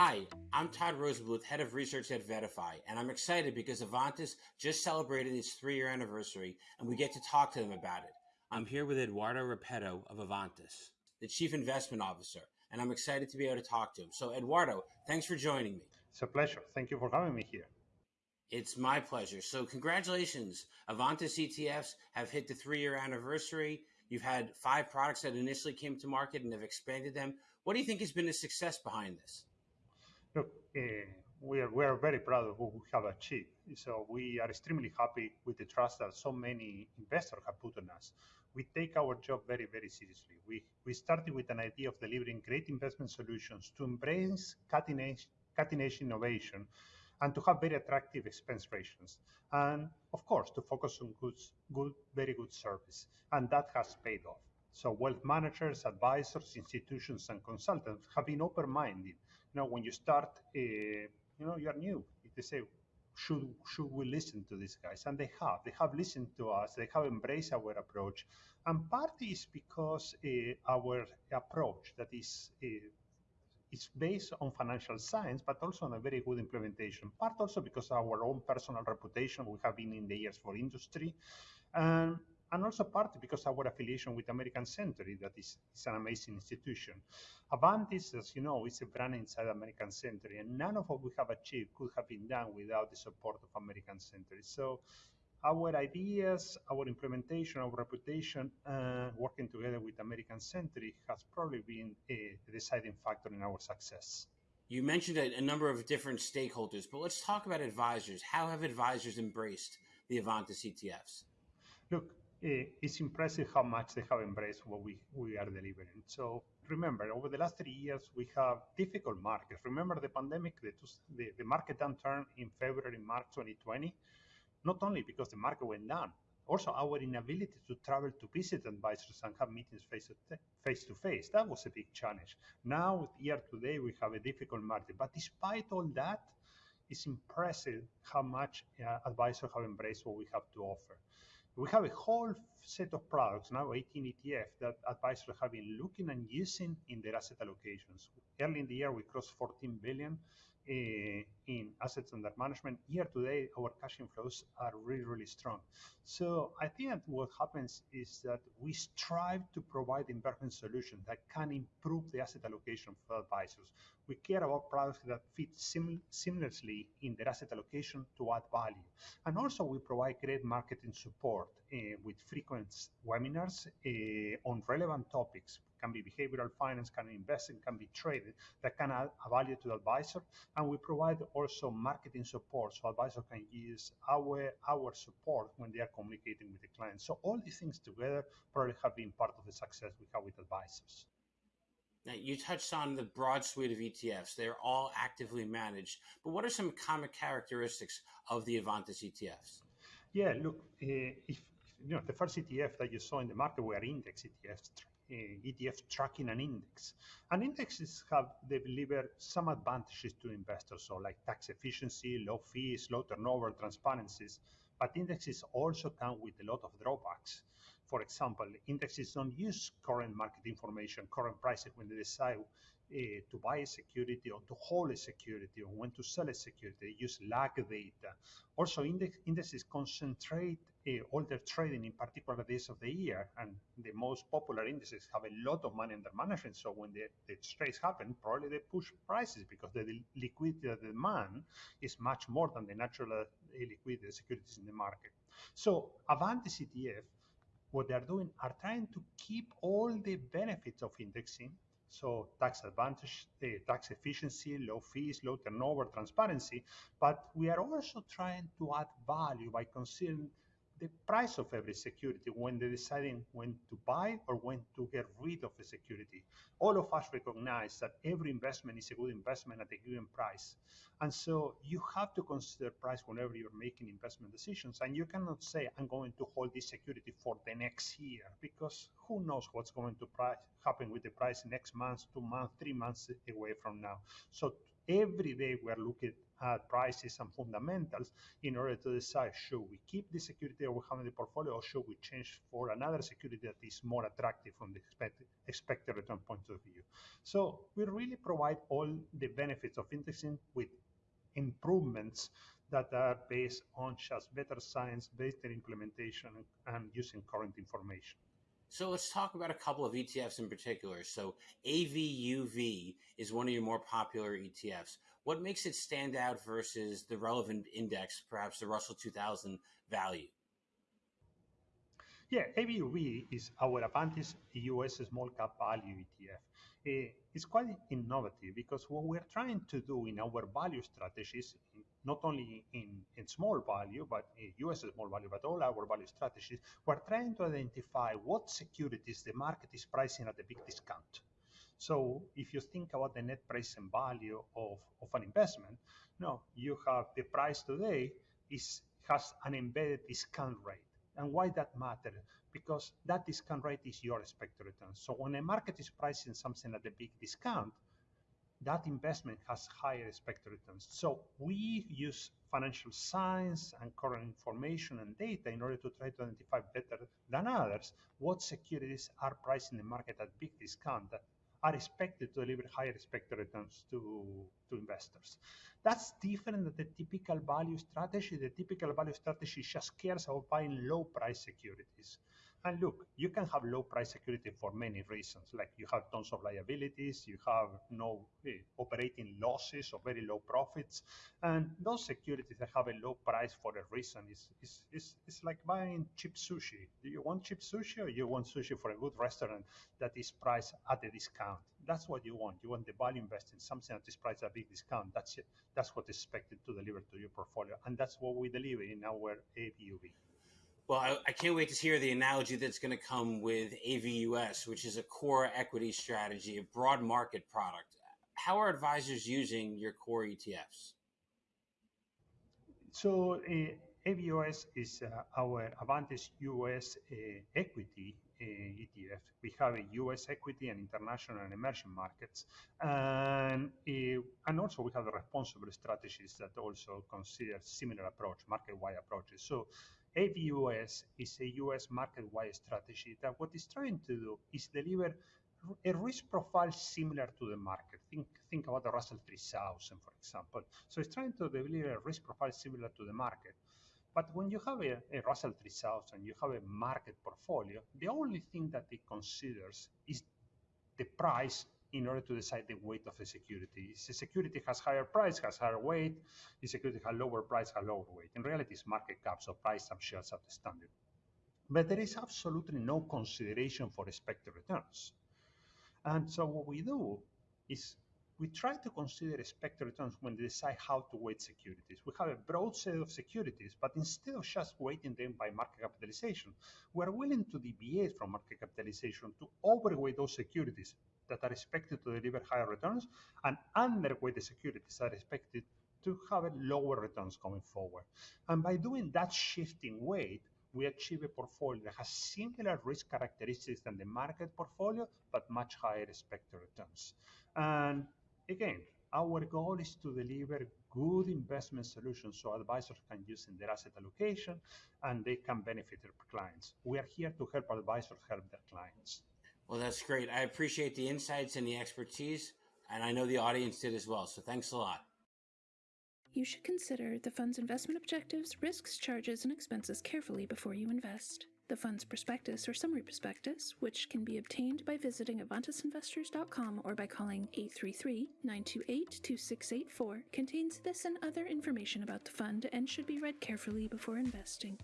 Hi, I'm Todd Rosenbluth, Head of Research at VettaFi, and I'm excited because Avantis just celebrated its three year anniversary and we get to talk to them about it. I'm here with Eduardo Repetto of Avantis, the Chief Investment Officer, and I'm excited to be able to talk to him. So, Eduardo, thanks for joining me. It's a pleasure. Thank you for having me here. It's my pleasure. So, congratulations. Avantis ETFs have hit the three year anniversary. You've had five products that initially came to market and have expanded them. What do you think has been the success behind this? Look, uh, we are we are very proud of what we have achieved. So we are extremely happy with the trust that so many investors have put on us. We take our job very very seriously. We we started with an idea of delivering great investment solutions to embrace cutting edge cutting edge innovation and to have very attractive expense ratios. And of course, to focus on good, good, very good service. And that has paid off. So wealth managers, advisors, institutions, and consultants have been open-minded. You know, when you start, uh, you know, you are new. They say, should should we listen to these guys? And they have. They have listened to us. They have embraced our approach. And part is because uh, our approach that is uh, is based on financial science, but also on a very good implementation. Part also because our own personal reputation. We have been in the years for industry. And and also partly because our affiliation with American Century, that is, is an amazing institution. Avantis, as you know, is a brand inside American Century, and none of what we have achieved could have been done without the support of American Century. So our ideas, our implementation, our reputation, uh, working together with American Century has probably been a deciding factor in our success. You mentioned a, a number of different stakeholders, but let's talk about advisors. How have advisors embraced the Avantis ETFs? Look, Eh, it's impressive how much they have embraced what we, we are delivering. So remember, over the last three years, we have difficult markets. Remember the pandemic, the, the, the market downturn in February, March 2020, not only because the market went down, also our inability to travel to visit advisors and have meetings face to face to that was a big challenge. Now year today we have a difficult market. But despite all that it's impressive how much uh, advisors have embraced what we have to offer. We have a whole set of products, now 18 ETF, that advisors have been looking and using in their asset allocations. Early in the year, we crossed 14 billion in assets under management. Year to date, our cash inflows are really, really strong. So I think that what happens is that we strive to provide investment solutions that can improve the asset allocation for advisors. We care about products that fit sim- seamlessly in their asset allocation to add value. And also we provide great marketing support uh, with frequent webinars uh, on relevant topics can be behavioral finance, can be investing, can be traded, that can add a value to the advisor. And we provide also marketing support so advisor can use our, our support when they are communicating with the client. So all these things together probably have been part of the success we have with advisors. Now, you touched on the broad suite of ETFs. They're all actively managed. But what are some common characteristics of the Avantis ETFs? Yeah, look, uh, if you know the first ETF that you saw in the market were index ETFs, ETF tracking an index. And indexes have they delivered some advantages to investors, so like tax efficiency, low fees, low turnover, transparencies. But indexes also come with a lot of drawbacks. For example, indexes don't use current market information, current prices when they decide uh, to buy a security or to hold a security or when to sell a security. They use lag data. Also, index, indexes concentrate uh, all their trading in particular days of the year, and the most popular indices have a lot of money under management. So when the, the trades happen, probably they push prices because the liquidity the demand is much more than the natural liquidity liquidity securities in the market. So Avantis ETF, what they are doing are trying to keep all the benefits of indexing so tax advantage, uh, tax efficiency, low fees, low turnover, transparency. But we are also trying to add value by considering the price of every security when they're deciding when to buy or when to get rid of a security. All of us recognize that every investment is a good investment at a given price. And so you have to consider price whenever you're making investment decisions. And you cannot say, I'm going to hold this security for the next year, because who knows what's going to price, happen with the price next month, two months, three months away from now. So every day we're looking at prices and fundamentals in order to decide should we keep the security that we have in the portfolio or should we change for another security that is more attractive from the expected, expected return point of view. So we really provide all the benefits of indexing with improvements that are based on just better science, better implementation, and using current information. So let's talk about a couple of ETFs in particular. So AVUV is one of your more popular ETFs. What makes it stand out versus the relevant index, perhaps the Russell 2000 value? Yeah, AVUV is our Avantis US small cap value ETF. Uh, it's quite innovative because what we're trying to do in our value strategies, not only in, in small value, but US small value, but all our value strategies, we're trying to identify what securities the market is pricing at a big discount. So if you think about the net present value of, of an investment, no, you have the price today is has an embedded discount rate. And why that matters? Because that discount rate is your expected return. So when a market is pricing something at a big discount, that investment has higher expected returns. So we use financial science and current information and data in order to try to identify better than others what securities are priced in the market at big discount that are expected to deliver higher expected returns to, to investors. That's different than the typical value strategy. The typical value strategy just cares about buying low price securities. And look, you can have low price security for many reasons, like you have tons of liabilities, you have no eh, operating losses or very low profits. And those securities that have a low price for a reason is, is, is, is like buying cheap sushi. Do you want cheap sushi or you want sushi for a good restaurant that is priced at a discount? That's what you want. You want the value investing, something that is priced at a big discount. That's it. That's what is expected to deliver to your portfolio. And that's what we deliver in our AVUV. Well, I, I, can't wait to hear the analogy that's going to come with AVUS, which is a core equity strategy, a broad market product. How are advisors using your core ETFs? So, uh, AVUS is uh, our Avantis US uh, equity uh, ETF. We have a US equity and international and emerging markets. And, uh, and also we have responsible strategies that also consider similar approach, market-wide approaches. So AVUS is a US market-wide strategy that what it's trying to do is deliver a risk profile similar to the market. Think, think about the Russell 3000, for example. So it's trying to deliver a risk profile similar to the market. But when you have a, a Russell 3000, you have a market portfolio, the only thing that it considers is the price in order to decide the weight of the security. If the security has higher price, has higher weight. If security has lower price, has lower weight. In reality, it's market cap, so price some shares outstanding. But there is absolutely no consideration for expected returns. And so what we do is we try to consider expected returns when we decide how to weight securities. We have a broad set of securities, but instead of just weighting them by market capitalization, we are willing to deviate from market capitalization to overweight those securities that are expected to deliver higher returns and underweight the securities that are expected to have lower returns going forward. And by doing that shifting weight, we achieve a portfolio that has similar risk characteristics than the market portfolio, but much higher expected returns. And again, our goal is to deliver good investment solutions so advisors can use in their asset allocation and they can benefit their clients. We are here to help advisors help their clients. Well, that's great. I appreciate the insights and the expertise, and I know the audience did as well. So thanks a lot. You should consider the fund's investment objectives, risks, charges, and expenses carefully before you invest. The fund's prospectus or summary prospectus, which can be obtained by visiting avantisinvestors.com or by calling 833 928 2684, contains this and other information about the fund and should be read carefully before investing.